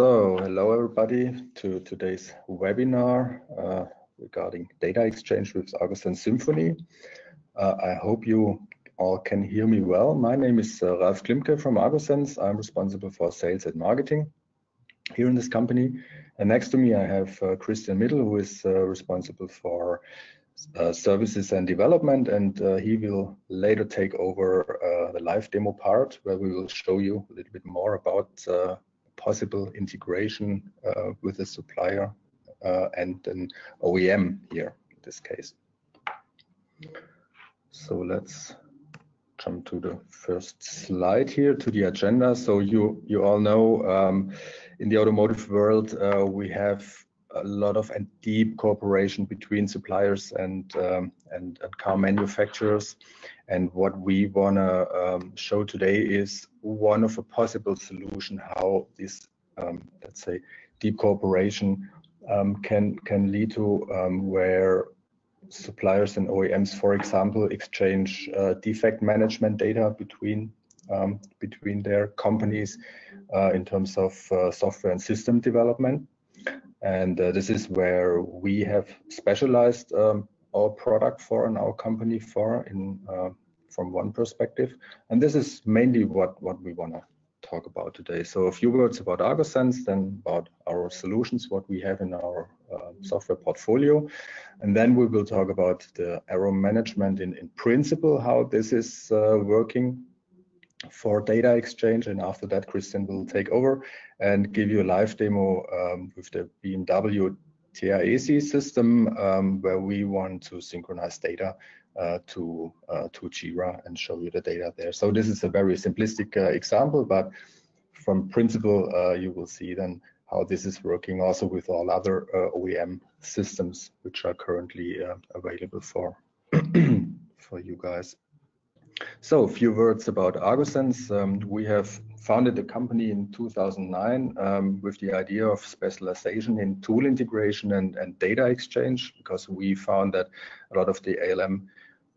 So, hello everybody to today's webinar uh, regarding data exchange with Argo and Symphony. Uh, I hope you all can hear me well. My name is uh, Ralf Klimke from agosense. I'm responsible for sales and marketing here in this company. And next to me, I have uh, Christian Middle, who is uh, responsible for uh, services and development, and uh, he will later take over the live demo part where we will show you a little bit more about possible integration uh, with a supplier uh, and an OEM here in this case. So let's jump to the first slide here to the agenda. So you you all know um, in the automotive world uh, we have a lot of and deep cooperation between suppliers and um, and, and, car manufacturers. And what we want to um, show today is one of a possible solution how this, um, let's say, deep cooperation um, can can lead to um, where suppliers and OEMs, for example, exchange uh, defect management data between um, between their companies uh, in terms of uh, software and system development. And uh, this is where we have specialized um, our product for and our company for in uh, from one perspective. And this is mainly what, what we want to talk about today. So a few words about agosense, then about our solutions, what we have in our uh, software portfolio. And then we will talk about the error management in, in principle, how this is uh, working for data exchange. And after that, Christian will take over and give you a live demo um, with the BMW TIAC system um, where we want to synchronize data uh, to uh, to Jira and show you the data there. So this is a very simplistic uh, example, but from principle, uh, you will see then how this is working also with all other uh, OEM systems which are currently uh, available for for you guys. So a few words about agosense. Um, we have founded the company in 2009 um, with the idea of specialization in tool integration and, and, data exchange because we found that a lot of the ALM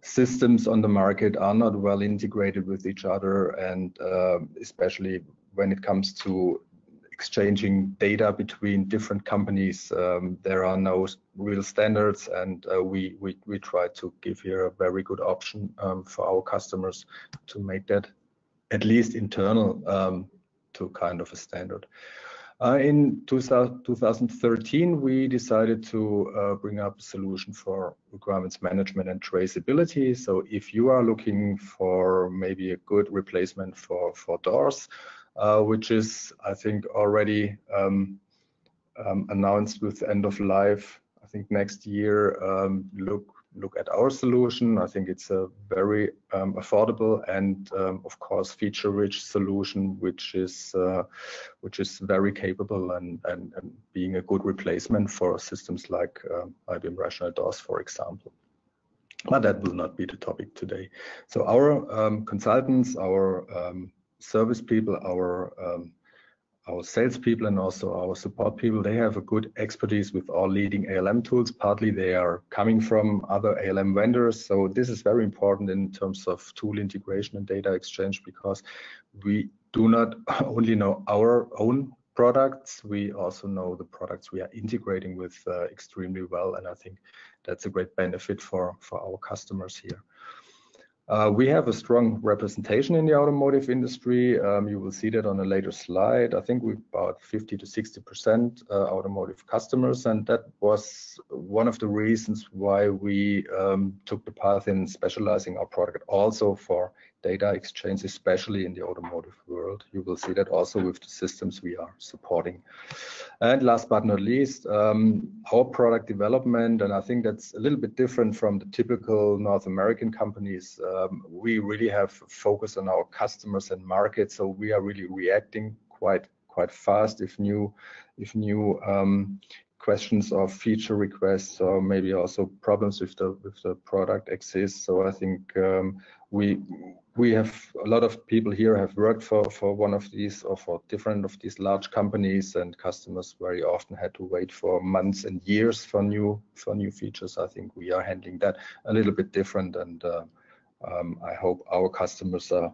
systems on the market are not well integrated with each other and uh, especially when it comes to exchanging data between different companies. Um, there are no real standards, and uh, we, we we try to give here a very good option um, for our customers to make that at least internal um, to kind of a standard. Uh, in 2000, 2013, we decided to uh, bring up a solution for requirements management and traceability. So if you are looking for maybe a good replacement for, for doors, uh, which is, I think, already um, um, announced with end of life. I think next year, um, look look at our solution. I think it's a very um, affordable and, um, of course, feature-rich solution, which is uh, which is very capable and, and, and being a good replacement for systems like um, IBM Rational DOORS, for example. But that will not be the topic today. So our um, consultants, our um, service people, our um, our salespeople and also our support people, they have a good expertise with all leading ALM tools. Partly they are coming from other ALM vendors. So this is very important in terms of tool integration and data exchange because we do not only know our own products, we also know the products we are integrating with uh, extremely well. And I think that's a great benefit for, for our customers here. Uh, we have a strong representation in the automotive industry. Um, you will see that on a later slide. I think we've about 50 to 60% uh, automotive customers, and that was one of the reasons why we um, took the path in specializing our product also for data exchange, especially in the automotive world. You will see that also with the systems we are supporting. And last but not least, um, our product development, and I think that's a little bit different from the typical North American companies. Um, we really have focus on our customers and markets, so we are really reacting quite quite fast if new if new um, questions or feature requests or maybe also problems with the with the product exist. So I think um, we we have a lot of people here have worked for for one of these or for different of these large companies and customers very often had to wait for months and years for new for new features. I think we are handling that a little bit different and uh, um, I hope our customers are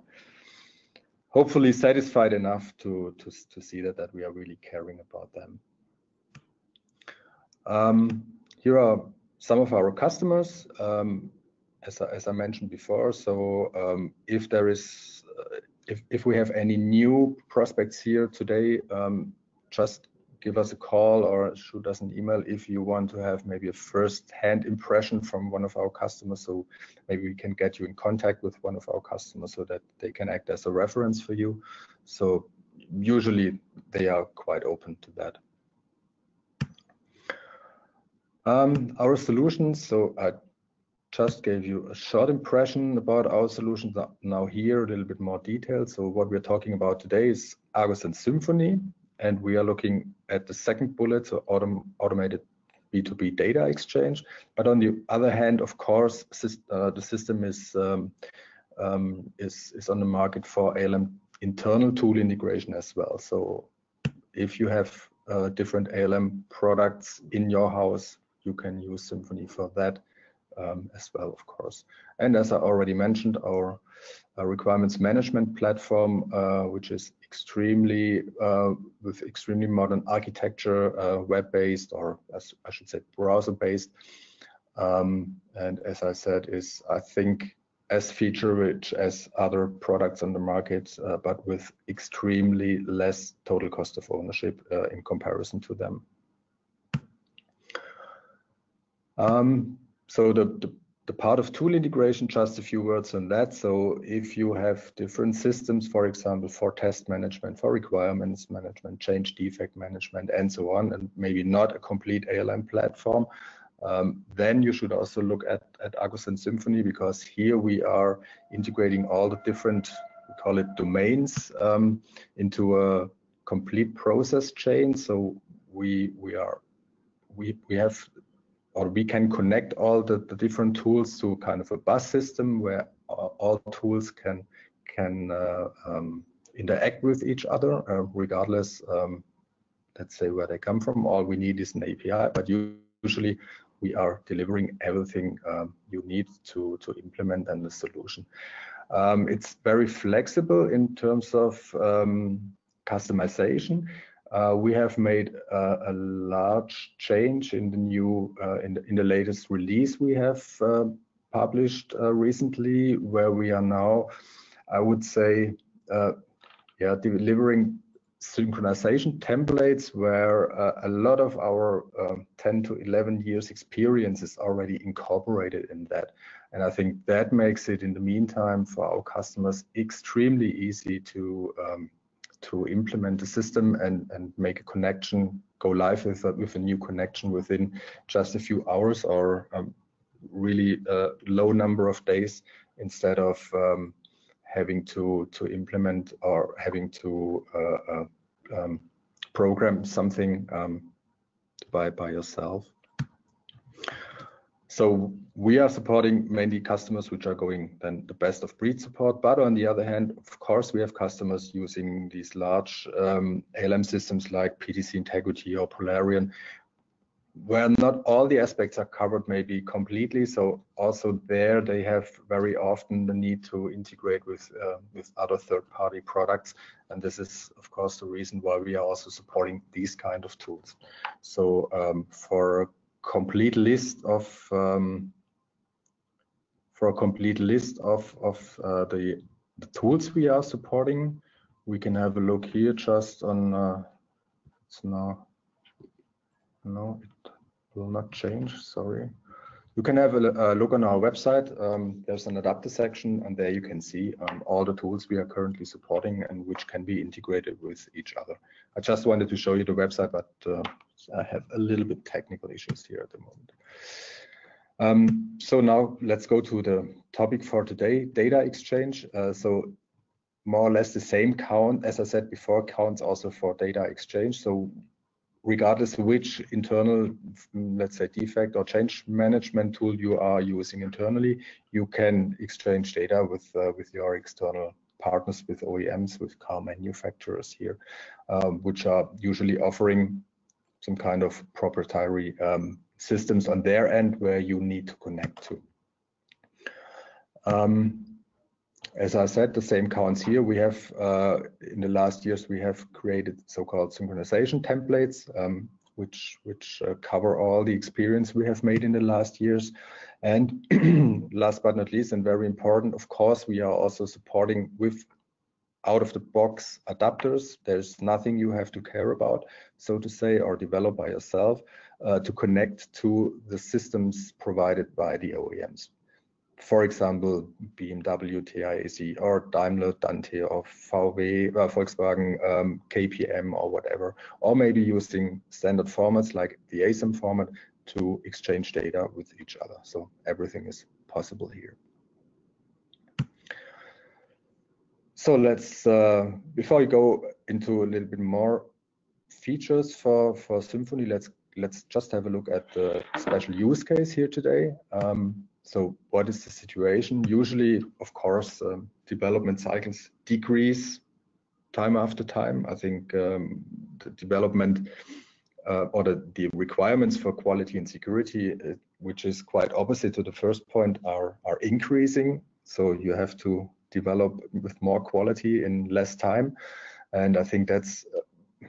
hopefully satisfied enough to, to, to see that, that we are really caring about them. Um, here are some of our customers, um, as, I, as I mentioned before. So um, if there is, uh, if, if we have any new prospects here today, um, just give us a call or shoot us an email if you want to have maybe a first-hand impression from one of our customers. So maybe we can get you in contact with one of our customers so that they can act as a reference for you. So usually they are quite open to that. Um, our solutions, so I just gave you a short impression about our solutions. Now here, a little bit more detail. So what we're talking about today is agosense Symphony and we are looking at the second bullet, so autom automated B2B data exchange. But on the other hand, of course, uh, the system is, um, um, is, is on the market for ALM internal tool integration as well. So if you have uh, different ALM products in your house, you can use Symphony for that um, as well, of course. And as I already mentioned, our uh, requirements management platform, uh, which is extremely uh, with extremely modern architecture, uh, web-based or as I should say browser-based. Um, and as I said, is I think as feature-rich as other products on the market, uh, but with extremely less total cost of ownership uh, in comparison to them. Um, so the, the the part of tool integration, just a few words on that. So if you have different systems, for example, for test management, for requirements management, change defect management, and so on, and maybe not a complete ALM platform, um, then you should also look at, at agosense Symphony because here we are integrating all the different, we call it domains, um, into a complete process chain. So we we are we we have or we can connect all the, the different tools to kind of a bus system where all tools can can uh, um, interact with each other uh, regardless um, let's say where they come from. All we need is an api but usually we are delivering everything um, you need to to implement and the solution. Um, it's very flexible in terms of um, customization uh, we have made uh, a large change in the new uh, in, the, in the latest release we have uh, published uh, recently, where we are now, I would say, yeah, delivering synchronization templates where a lot of our um, 10 to 11 years experience is already incorporated in that. And I think that makes it in the meantime for our customers extremely easy to um, to implement the system and, and make a connection, go live with a, with a new connection within just a few hours or um, really a low number of days instead of um, having to to implement or having to uh, uh, um, program something um, by by yourself. So we are supporting mainly customers which are going then the best of breed support. But on the other hand, of course, we have customers using these large um, ALM systems like PTC Integrity or Polarion, where not all the aspects are covered maybe completely. So also there they have very often the need to integrate with uh, with other third-party products. And this is of course the reason why we are also supporting these kind of tools. So um, for complete list of um, for a complete list of of uh, the the tools we are supporting. We can have a look here just on. Uh, it's now no, it will not change. Sorry. You can have a, a look on our website. Um, there's an adapter section, and there you can see um, all the tools we are currently supporting and which can be integrated with each other. I just wanted to show you the website, but uh, I have a little bit technical issues here at the moment. Um, so now let's go to the topic for today, data exchange. Uh, so more or less the same count, as I said before, counts also for data exchange. So regardless which internal, let's say, defect or change management tool you are using internally, you can exchange data with uh, with your external partners, with OEMs, with car manufacturers here, um, which are usually offering some kind of proprietary um, systems on their end where you need to connect to. Um, as I said, the same counts here. We have, uh, in the last years, we have created so-called synchronization templates, um, which, which uh, cover all the experience we have made in the last years. And last but not least, and very important, of course, we are also supporting with out-of-the-box adapters. There's nothing you have to care about, so to say, or develop by yourself uh, to connect to the systems provided by the OEMs for example, BMW TIAC or Daimler Dante or VW, uh, Volkswagen um, KPM or whatever, or maybe using standard formats like the ASAM format to exchange data with each other. So everything is possible here. So let's, uh, before we go into a little bit more features for, for Symphony, let's let's just have a look at the special use case here today. Um, so what is the situation? Usually, of course, um, development cycles decrease time after time. I think um, the development uh, or the, the, requirements for quality and security, uh, which is quite opposite to the first point, are, are increasing. So you have to develop with more quality in less time. And I think that's uh,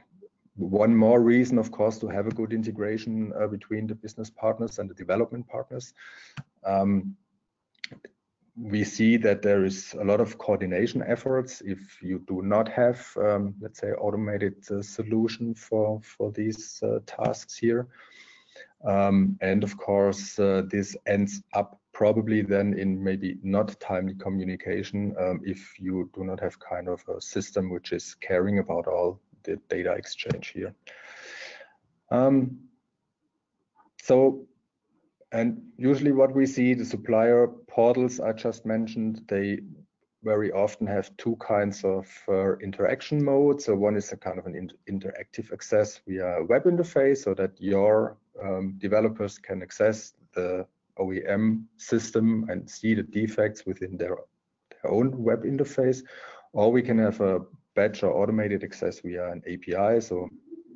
one more reason, of course, to have a good integration uh, between the business partners and the development partners. Um, we see that there is a lot of coordination efforts if you do not have, um, let's say, automated uh, solution for, for these uh, tasks here. Um, and of course, uh, this ends up probably then in maybe not timely communication um, if you do not have kind of a system which is caring about all the data exchange here. Um, so and usually what we see, the supplier portals I just mentioned, they very often have two kinds of uh, interaction modes. So one is a kind of an in interactive access via web interface so that your um, developers can access the OEM system and see the defects within their, their own web interface. Or we can have a batch or automated access via an API. So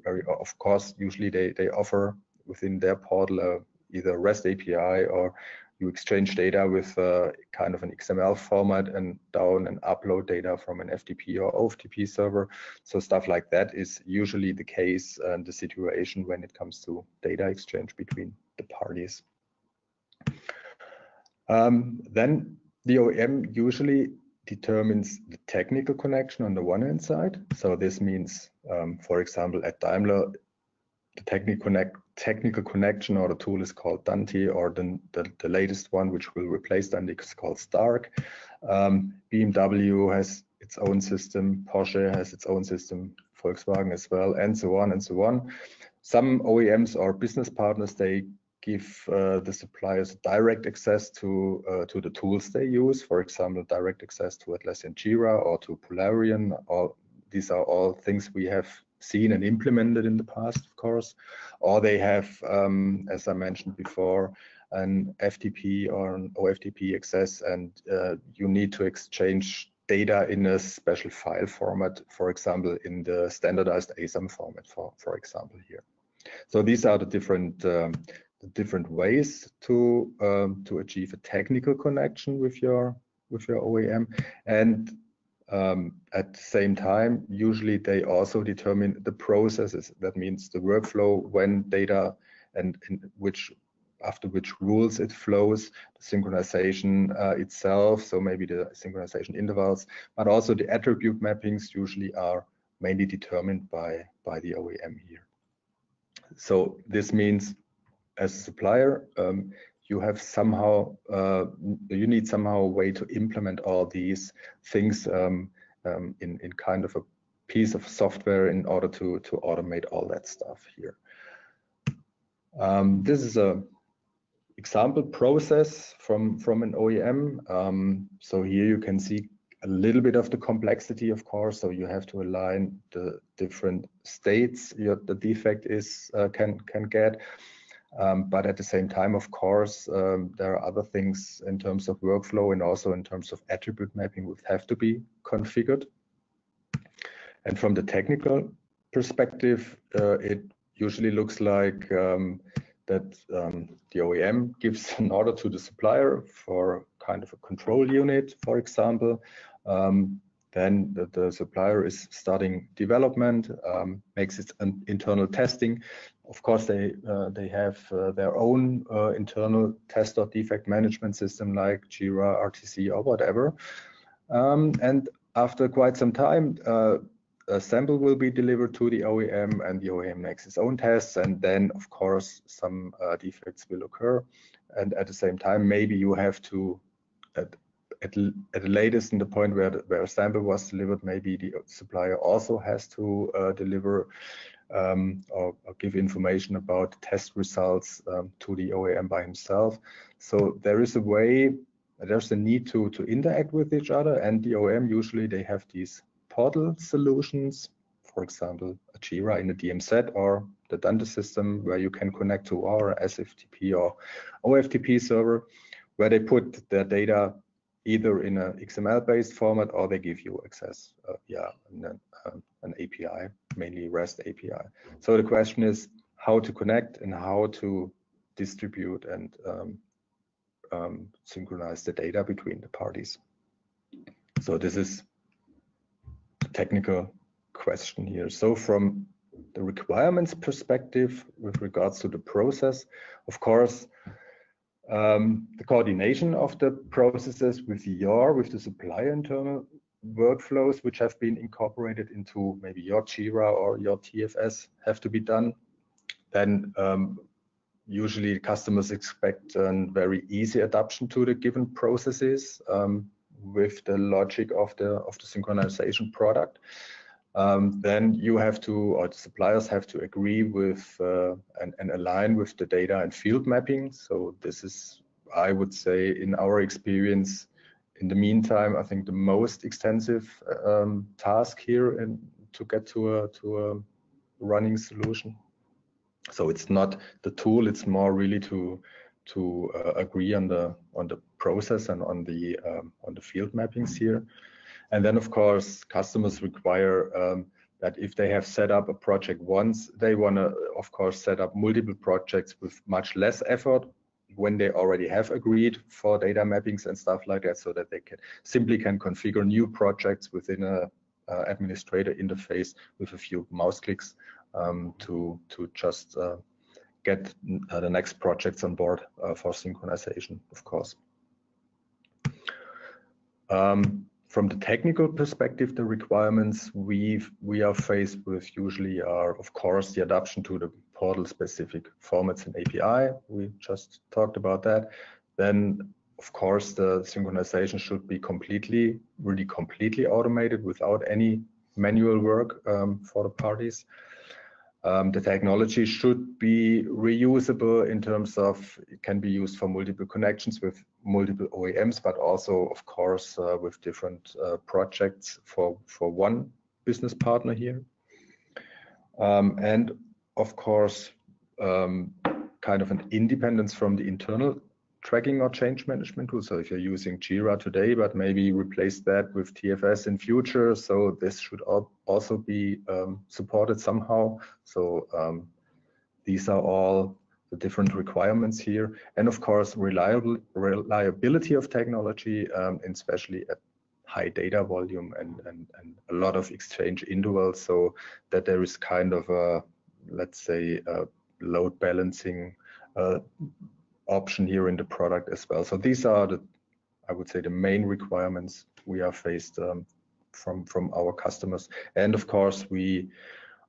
very, of course, usually they, they offer within their portal a either REST API or you exchange data with uh, kind of an XML format and down and upload data from an FTP or OFTP server. So stuff like that is usually the case and the situation when it comes to data exchange between the parties. Um, then the OEM usually determines the technical connection on the one hand side. So this means, um, for example, at Daimler, the technical connect technical connection or the tool is called Dante or the, the, the latest one which will replace Dante is called Stark. Um, BMW has its own system, Porsche has its own system, Volkswagen as well, and so on and so on. Some OEMs or business partners, they give uh, the suppliers direct access to uh, to the tools they use. For example, direct access to Atlassian Jira or to Polarion. All these are all things we have seen and implemented in the past, of course, or they have, um, as I mentioned before, an FTP or an OFTP access, and uh, you need to exchange data in a special file format, for example, in the standardized ASAM format, for, for example, here. So these are the different um, different ways to um, to achieve a technical connection with your with your OEM, and um, at the same time, usually they also determine the processes. That means the workflow, when data and, and which after which rules it flows, the synchronization uh, itself, so maybe the synchronization intervals, but also the attribute mappings usually are mainly determined by, by the OEM here. So this means as a supplier, um, you have somehow uh, you need somehow a way to implement all these things um, um, in in kind of a piece of software in order to to automate all that stuff here. Um, this is a example process from from an OEM. Um, so here you can see a little bit of the complexity, of course. So you have to align the different states your, the defect is uh, can can get. Um, but at the same time, of course, um, there are other things in terms of workflow and also in terms of attribute mapping which have to be configured. And from the technical perspective, uh, it usually looks like um, that um, the OEM gives an order to the supplier for kind of a control unit, for example. Um, then the, the, supplier is starting development, um, makes its internal testing. Of course, they uh, they have uh, their own uh, internal test or defect management system like Jira, RTC, or whatever. Um, and after quite some time, uh, a sample will be delivered to the OEM, and the OEM makes its own tests, and then of course some uh, defects will occur. And at the same time, maybe you have to at, at, at the latest in the point where, the, where a sample was delivered, maybe the supplier also has to uh, deliver um, or, or, give information about test results um, to the OEM by himself. So there is a way, there's a need to, to interact with each other and the OEM usually they have these portal solutions, for example, a Jira in a DMZ or the Dante system where you can connect to our SFTP or OFTP server where they put their data either in an XML-based format or they give you access uh, via an, um, an API, mainly REST API. So the question is how to connect and how to distribute and um, um, synchronize the data between the parties. So this is a technical question here. So from the requirements perspective with regards to the process, of course, um, the coordination of the processes with your, with the supplier internal workflows, which have been incorporated into maybe your Jira or your TFS have to be done. Then um, usually customers expect a very easy adaptation to the given processes um, with the logic of the of the synchronization product um, then you have to, or the suppliers have to agree with uh, and, and, align with the data and field mapping. So this is, I would say, in our experience, in the meantime, I think the most extensive um, task here to get to a to a running solution. So it's not the tool; it's more really to to uh, agree on the on the process and on the um, on the field mappings here. And then, of course, customers require um, that if they have set up a project once, they want to, of course, set up multiple projects with much less effort when they already have agreed for data mappings and stuff like that, so that they can simply can configure new projects within a uh, administrator interface with a few mouse clicks um, to to just uh, get uh, the next projects on board uh, for synchronization, of course. Um, from the technical perspective, the requirements we we are faced with usually are, of course, the adoption to the portal-specific formats and API. We just talked about that. Then, of course, the synchronization should be completely, really completely automated without any manual work um, for the parties. Um, the technology should be reusable in terms of it can be used for multiple connections with multiple OEMs, but also, of course, uh, with different uh, projects for, for one business partner here. Um, and of course, um, kind of an independence from the internal tracking or change management tool. So if you're using Jira today, but maybe replace that with TFS in future. So this should also be um, supported somehow. So um, these are all the different requirements here. And of course, reliable, reliability of technology, um, especially at high data volume and, and, and a lot of exchange intervals so that there is kind of a, let's say, a load balancing uh, option here in the product as well. So these are the, I would say, the main requirements we are faced um, from from our customers. And of course, we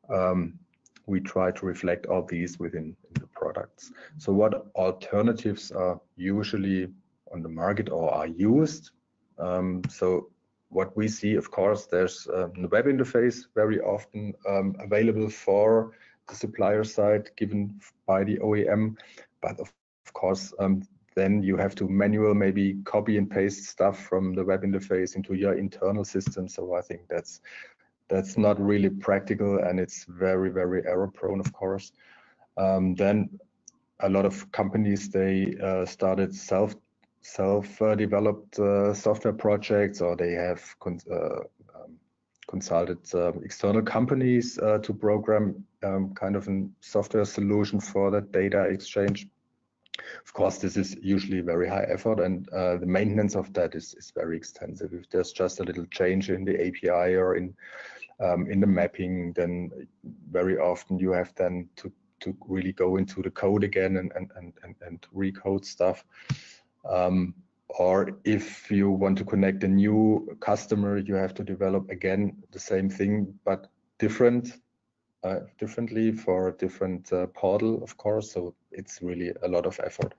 um, we try to reflect all these within the products. So what alternatives are usually on the market or are used? Um, so what we see, of course, there's uh, the web interface very often um, available for the supplier side given by the OEM, but of of course, um, then you have to manual maybe copy and paste stuff from the web interface into your internal system. So I think that's that's not really practical and it's very very error prone, of course. Um, then a lot of companies they uh, started self self uh, developed uh, software projects or they have con uh, um, consulted um, external companies uh, to program um, kind of a software solution for that data exchange Of course, this is usually very high effort and uh, the maintenance of that is, is very extensive. If there's just a little change in the API or in um, in the mapping, then very often you have then to to really go into the code again and and and and, and recode stuff. Um, or if you want to connect a new customer, you have to develop again the same thing but different uh, differently for a different uh, portal, of course. So it's really a lot of effort.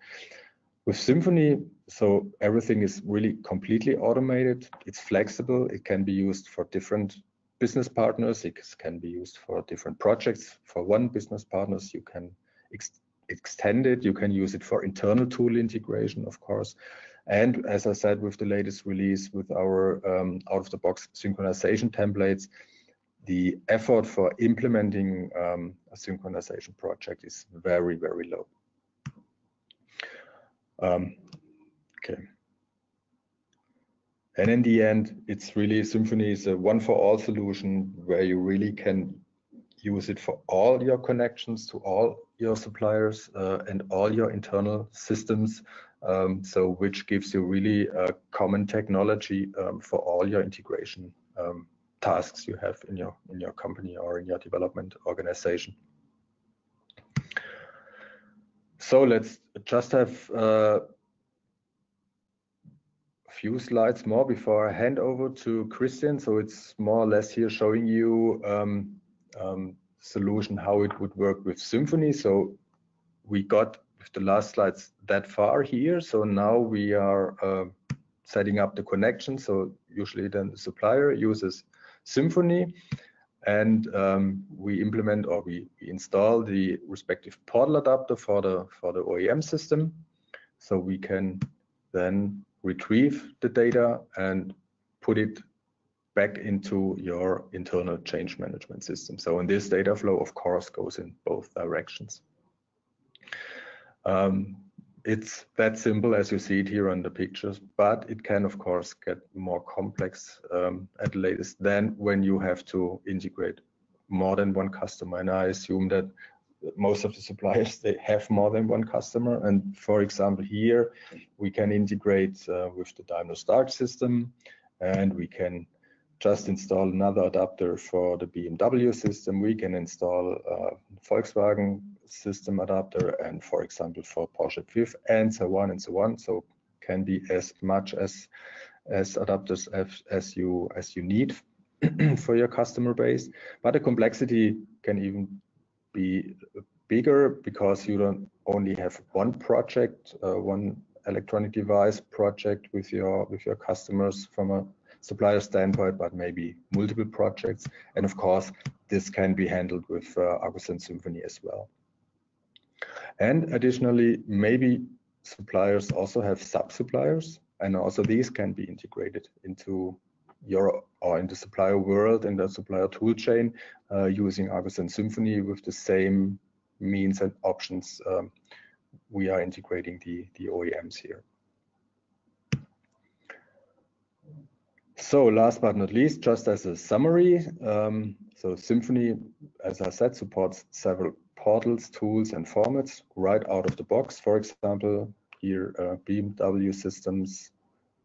With Symphony, so everything is really completely automated. It's flexible. It can be used for different business partners. It can be used for different projects. For one business partners, you can ex extend it. You can use it for internal tool integration, of course. And as I said, with the latest release, with our um, out-of-the-box synchronization templates, the effort for implementing um, a synchronization project is very, very low. Um, okay. And in the end, it's really Symphony is a one for all solution where you really can use it for all your connections to all your suppliers uh, and all your internal systems. Um, so which gives you really a common technology um, for all your integration um, tasks you have in your in your company or in your development organization. So let's just have uh, a few slides more before I hand over to Christian. So it's more or less here showing you um, um, solution how it would work with Symphony. So we got with the last slides that far here. So now we are uh, setting up the connection. So usually then the supplier uses Symphony and um, we implement or we, we, install the respective portal adapter for the for the OEM system so we can then retrieve the data and put it back into your internal change management system. So in this data flow, of course, goes in both directions. Um, it's that simple as you see it here on the pictures, but it can of course get more complex um, at latest than when you have to integrate more than one customer. And I assume that most of the suppliers they have more than one customer. And for example, here we can integrate uh, with the Daimler Start system, and we can just install another adapter for the BMW system. We can install uh, Volkswagen system adapter and for example for Porsche PIF and so on and so on. So can be as much as as adapters as, as you as you need for your customer base. But the complexity can even be bigger because you don't only have one project, uh, one electronic device project with your with your customers from a supplier standpoint, but maybe multiple projects. And of course, this can be handled with uh, agosense Symphony as well. And additionally, maybe suppliers also have sub-suppliers, and also these can be integrated into your or in the supplier world in the supplier tool chain uh, using agosense Symphony with the same means and options um, we are integrating the, the OEMs here. So last but not least, just as a summary, um, so Symphony, as I said, supports several portals, tools, and formats right out of the box. For example, here uh, BMW systems,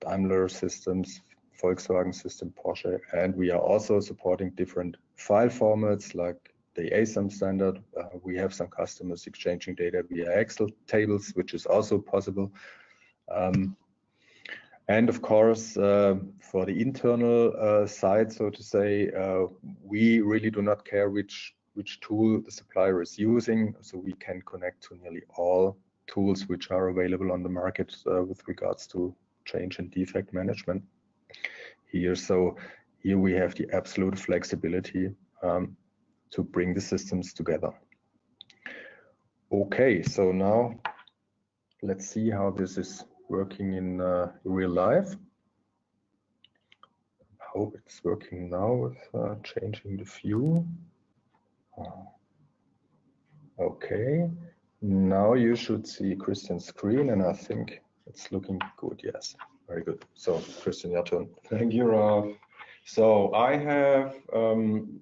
Daimler systems, Volkswagen system, Porsche, and we are also supporting different file formats like the ASAM standard. Uh, we have some customers exchanging data via Excel tables, which is also possible. Um, and of course, uh, for the internal uh, side, so to say, uh, we really do not care which which tool the supplier is using. So we can connect to nearly all tools which are available on the market uh, with regards to change and defect management here. So here we have the absolute flexibility um, to bring the systems together. Okay, so now let's see how this is working in uh, real life. I hope it's working now with uh, changing the view. Okay, now you should see Christian's screen and I think it's looking good, yes. Very good. So Christian, your turn. Thank you, Ralph. So I have um,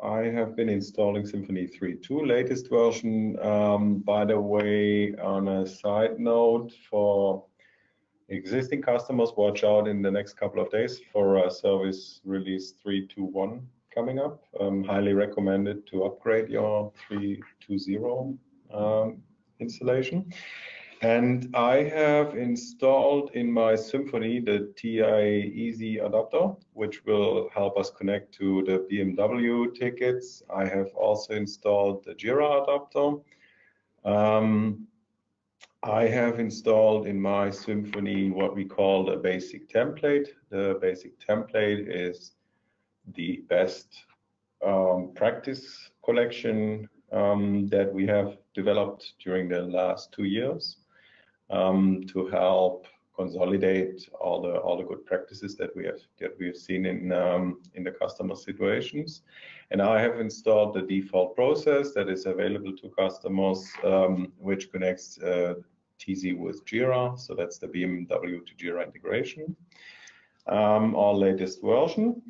I have been installing Symphony 3.2 latest version. Um, by the way, on a side note for existing customers, watch out in the next couple of days for a service release 3.2.1 coming up. Um, highly recommended to upgrade your 3.2.0 um, installation. And I have installed in my Symphony the TI Easy adapter, which will help us connect to the BMW tickets. I have also installed the Jira adapter. Um, I have installed in my Symphony what we call the basic template. The basic template is the best um, practice collection um, that we have developed during the last two years um, to help consolidate all the all the good practices that we have that we have seen in um, in the customer situations. And I have installed the default process that is available to customers, um, which connects uh, Teasy with Jira. So that's the BMW to Jira integration, um, our latest version.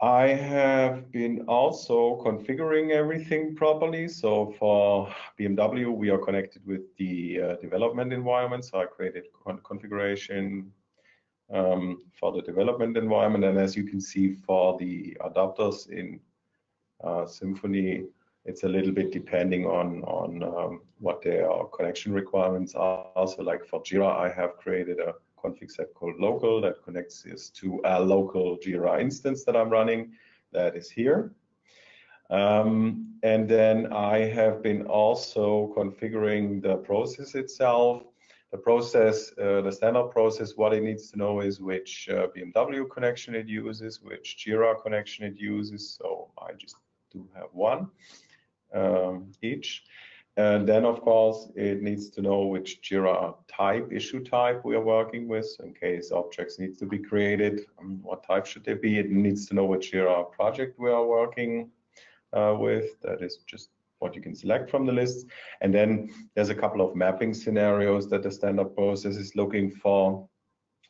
I have been also configuring everything properly. So for BMW, we are connected with the uh, development environment. So I created con configuration um, for the development environment. And as you can see for the adapters in uh, Symphony, it's a little bit depending on, on um, what their connection requirements are. So like for Jira, I have created a config set called local that connects this to a local Jira instance that I'm running that is here. Um, and then I have been also configuring the process itself. The process, uh, the standard process, what it needs to know is which uh, BMW connection it uses, which Jira connection it uses. So I just do have one um, each. And then, of course, it needs to know which JIRA type, issue type we are working with. In case objects need to be created, um, what type should they be? It needs to know which JIRA project we are working uh, with. That is just what you can select from the list. And then there's a couple of mapping scenarios that the standard process is looking for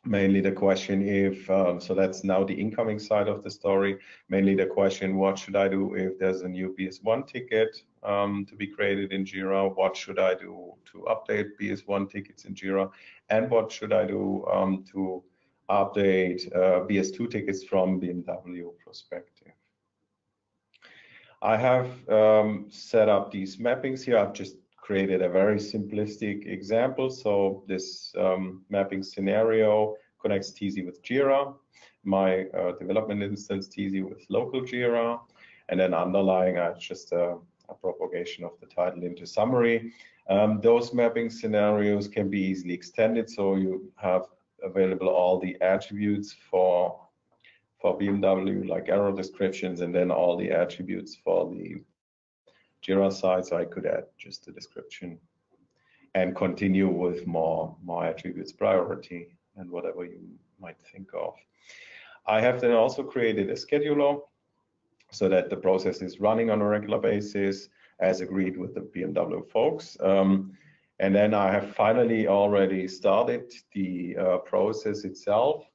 mainly the question if um, so that's now the incoming side of the story. Mainly the question what should i do if there's a new bs1 ticket um, to be created in jira? What should i do to update bs1 tickets in jira? And what should i do um, to update uh, bs2 tickets from bmw perspective? I have um, set up these mappings here. I've just created a very simplistic example. So this um, mapping scenario connects Teasy with Jira, my uh, development instance Teasy with local Jira, and then underlying uh, just a, a, propagation of the title into summary. Um, those mapping scenarios can be easily extended, so you have available all the attributes for for BMW, like error descriptions, and then all the attributes for the Jira side, so I could add just a description and continue with more, more attributes, priority, and whatever you might think of. I have then also created a scheduler so that the process is running on a regular basis as agreed with the BMW folks. Um, and then I have finally already started the uh, process itself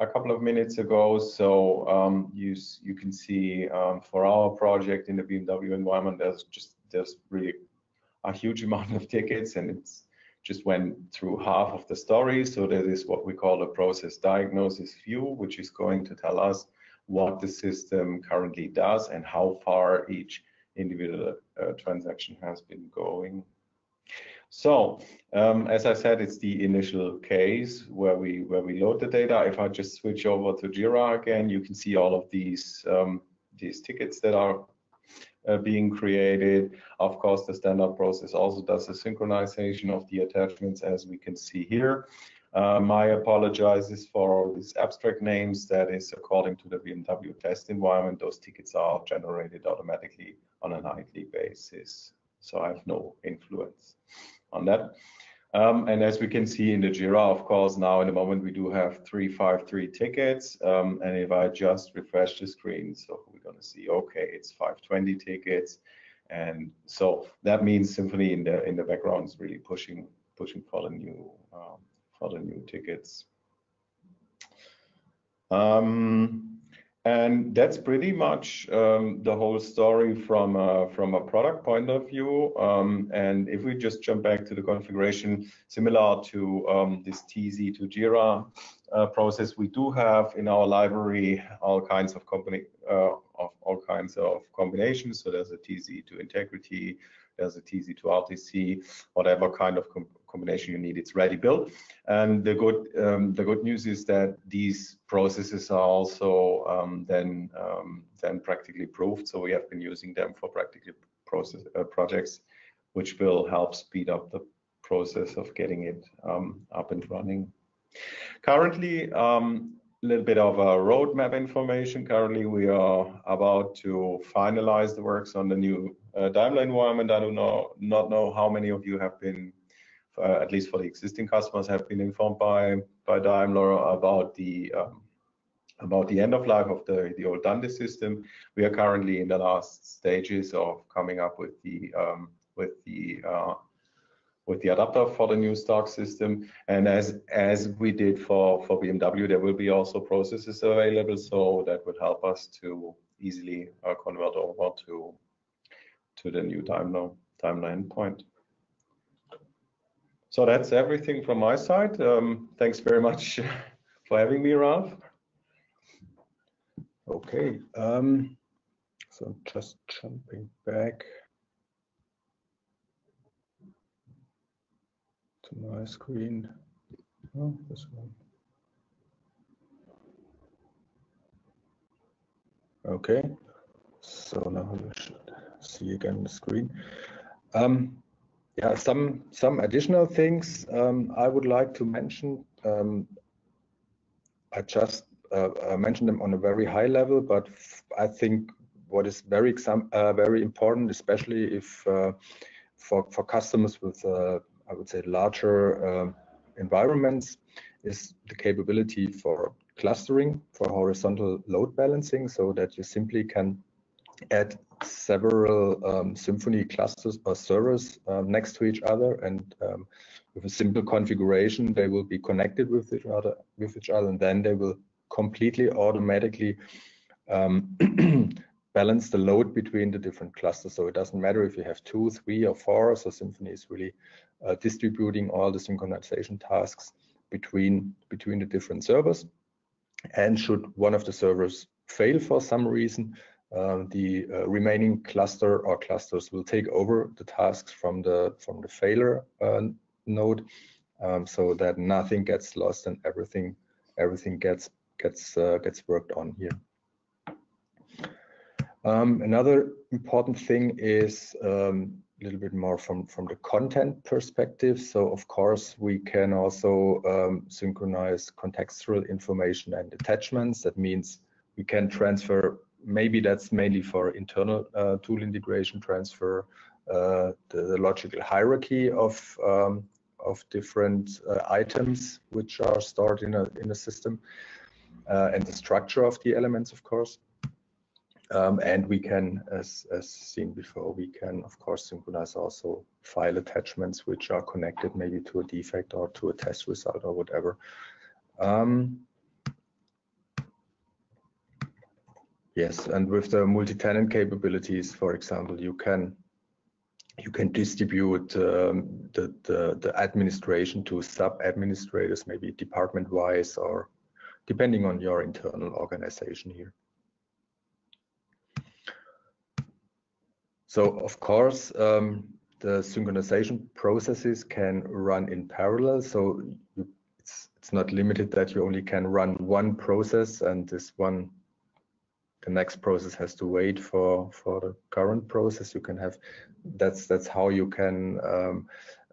a couple of minutes ago. So um, you you can see um, for our project in the BMW environment, there's just there's really a huge amount of tickets, and it's just went through half of the story. So that is what we call a process diagnosis view, which is going to tell us what the system currently does and how far each individual uh, transaction has been going so um, as I said, it's the initial case where we where we load the data. If I just switch over to Jira again, you can see all of these um, these tickets that are uh, being created. Of course, the standard process also does a synchronization of the attachments, as we can see here. Um, I apologizes for all these abstract names. That is according to the BMW test environment. Those tickets are generated automatically on a nightly basis, so I have no influence on that. Um, and as we can see in the Jira, of course, now in the moment we do have 353 tickets. Um, and if I just refresh the screen, so we're going to see, okay, it's 520 tickets. And so that means Symphony in the in the background is really pushing pushing for the new um, for the new tickets. Um, and that's pretty much um, the whole story from a, from a product point of view. Um, and if we just jump back to the configuration, similar to um, this TZ to Jira uh, process, we do have in our library all kinds of company uh, of all kinds of combinations. So there's a TZ to integrity, there's a TZ to RTC, whatever kind of combination you need, it's ready built. And the good um, the good news is that these processes are also um, then um, then practically proved. So we have been using them for practically process uh, projects, which will help speed up the process of getting it um, up and running. Currently, um, a little bit of a roadmap information. Currently, we are about to finalize the works on the new uh, Daimler environment. I do not, not know how many of you have been uh, at least for the existing customers, have been informed by by Daimler about the um, about the end of life of the the old Dante system. We are currently in the last stages of coming up with the um, with the uh, with the adapter for the new stock system. And as as we did for for BMW, there will be also processes available, so that would help us to easily uh, convert over to to the new Daimler Daimler endpoint. So that's everything from my side. Um, thanks very much for having me, Ralph. Okay, um, so just jumping back to my screen. Oh, this one. Okay, so now you should see again the screen. Um, yeah, some some additional things um, I would like to mention. Um, I just uh, I mentioned them on a very high level, but I think what is very uh, very important, especially if uh, for for customers with uh, I would say larger um, environments, is the capability for clustering for horizontal load balancing, so that you simply can add several um, Symphony clusters or servers um, next to each other, and um, with a simple configuration, they will be connected with each other, with each other, and then they will completely automatically um, balance the load between the different clusters. So it doesn't matter if you have two, three, or four. So Symphony is really uh, distributing all the synchronization tasks between between the different servers. And should one of the servers fail for some reason, um, the uh, remaining cluster or clusters will take over the tasks from the from the failure uh, node. Um, so that nothing gets lost and everything everything gets gets uh, gets worked on here. Um, another important thing is um, a little bit more from from the content perspective. So of course we can also um, synchronize contextual information and attachments. That means we can transfer maybe that's mainly for internal uh, tool integration transfer, uh, the, the, logical hierarchy of um, of different uh, items which are stored in a in a system, uh, and the structure of the elements, of course. Um, and we can, as, as seen before, we can of course synchronize also file attachments which are connected maybe to a defect or to a test result or whatever. Um, Yes, and with the multi-tenant capabilities, for example, you can you can distribute um, the, the, the administration to sub-administrators, maybe department-wise or depending on your internal organization here. So of course, um, the synchronization processes can run in parallel. So it's it's not limited that you only can run one process and this one the next process has to wait for for the current process. You can have that's that's how you can um,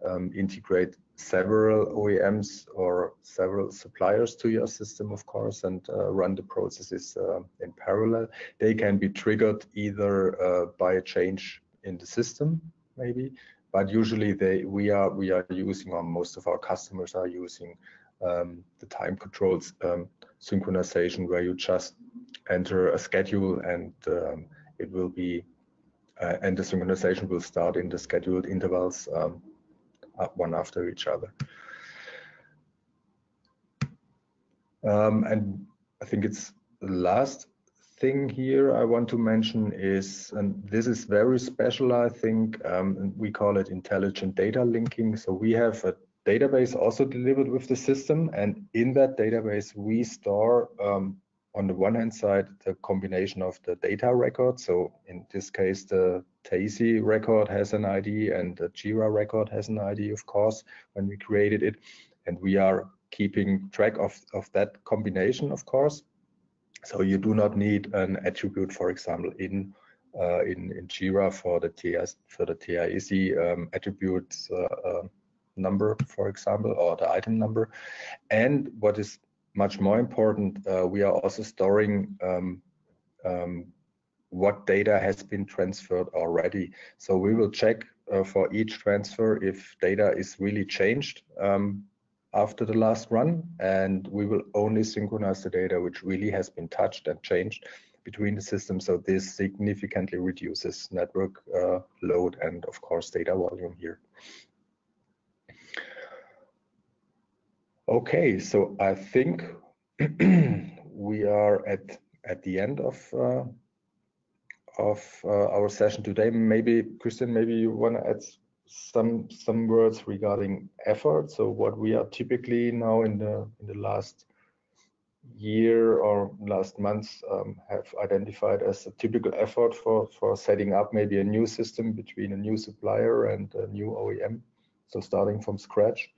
um, integrate several OEMs or several suppliers to your system of course and uh, run the processes uh, in parallel. They can be triggered either uh, by a change in the system maybe but usually they we are we are using or most of our customers are using um, the time controls um, synchronization where you just enter a schedule and um, it will be uh, and the synchronization will start in the scheduled intervals um, one after each other. Um, and I think it's the last thing here I want to mention is, and this is very special, I think, um, we call it intelligent data linking. So we have a database also delivered with the system, and in that database we store um, on the one hand side the combination of the data record. So in this case, the TAISY record has an ID and the Jira record has an ID, of course, when we created it, and we are keeping track of, of that combination, of course. So you do not need an attribute, for example, in uh, in, in Jira for the TS for the TIAC um, attributes uh, uh, number, for example, or the item number. And what is much more important, uh, we are also storing um, um, what data has been transferred already. So we will check uh, for each transfer if data is really changed um, after the last run, and we will only synchronize the data which really has been touched and changed between the systems. So this significantly reduces network uh, load and of course data volume here. Okay, so I think we are at at the end of uh, of uh, our session today. Maybe Christian, maybe you want to add some some words regarding effort. So what we are typically now in the in the last year or last months um, have identified as a typical effort for for setting up maybe a new system between a new supplier and a new OEM. So starting from scratch.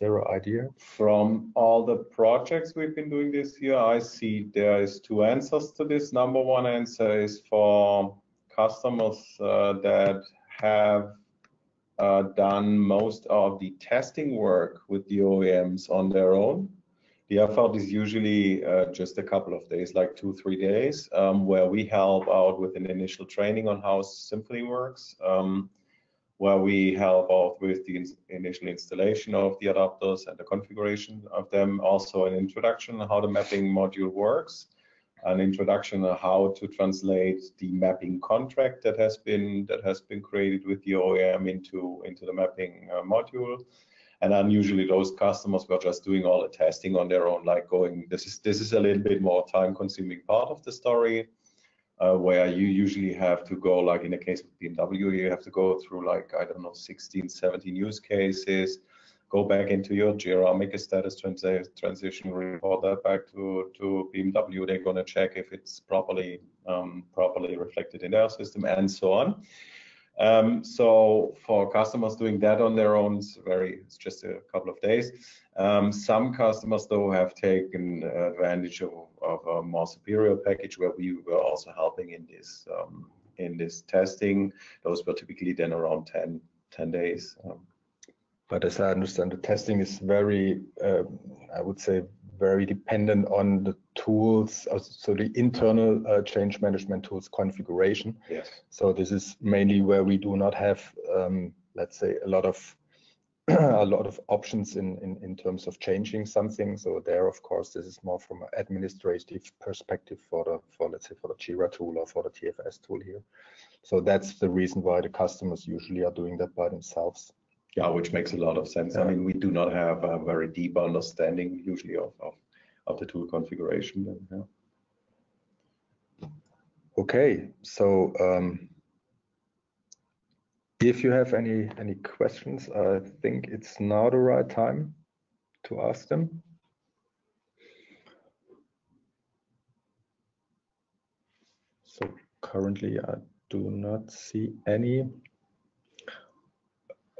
An idea? From all the projects we've been doing this year, I see there is two answers to this. Number one answer is for customers uh, that have uh, done most of the testing work with the OEMs on their own. The effort is usually uh, just a couple of days, like two, three days, um, where we help out with an initial training on how Symphony works. Um, where we help out with the initial installation of the adapters and the configuration of them. Also an introduction on how the mapping module works, an introduction on how to translate the mapping contract that has been that has been created with the OEM into into the mapping uh, module. And then usually those customers were just doing all the testing on their own, like going, this is this is a little bit more time consuming part of the story uh, where you usually have to go, like in the case of BMW, you have to go through like, I don't know, 16, 17 use cases, go back into your Jira, make a status transi transition, report that back to, to BMW. They're going to check if it's properly um, properly reflected in their system and so on. Um, so for customers doing that on their own, it's very, it's just a couple of days. Um, some customers though have taken advantage of, of, a more superior package where we were also helping in this um, in this testing. Those were typically then around 10, 10 days. Um, but as I understand, the testing is very, uh, I would say, very dependent on the tools, uh, so the internal uh, change management tools configuration. Yes. So this is mainly where we do not have, um, let's say, a lot of a lot of options in, in in terms of changing something. So there, of course, this is more from an administrative perspective for the for let's say for the Jira tool or for the TFS tool here. So that's the reason why the customers usually are doing that by themselves. Yeah, which makes a lot of sense. Yeah. I mean, we do not have a very deep understanding usually of, of, of the tool configuration. Then, yeah. Okay, so um, if you have any any questions, I think it's now the right time to ask them. So currently I do not see any.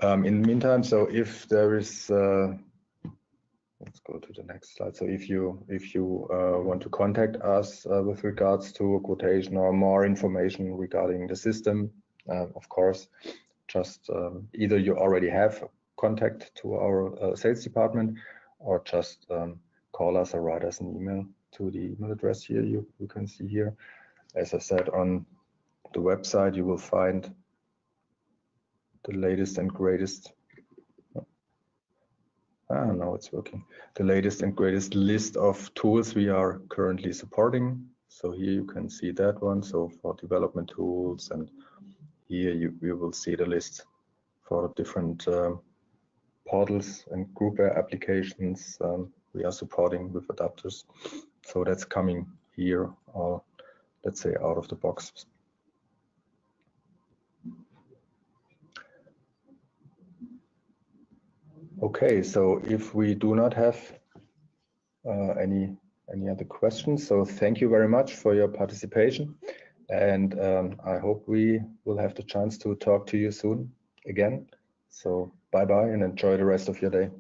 Um, in the meantime, so if there is, uh, let's go to the next slide. So if you if you uh, want to contact us uh, with regards to a quotation or more information regarding the system, uh, of course, just um, either you already have contact to our uh, sales department or just um, call us or write us an email to the email address here you, you can see here. As I said on the website, you will find the latest and greatest Ah, now it's working. The latest and greatest list of tools we are currently supporting. So here you can see that one. So for development tools and here you, you will see the list for different um, portals and groupware applications um, we are supporting with adapters. So that's coming here or let's say, out of the box. Okay, so if we do not have uh, any any other questions, so thank you very much for your participation, and um, I hope we will have the chance to talk to you soon again. So bye bye and enjoy the rest of your day.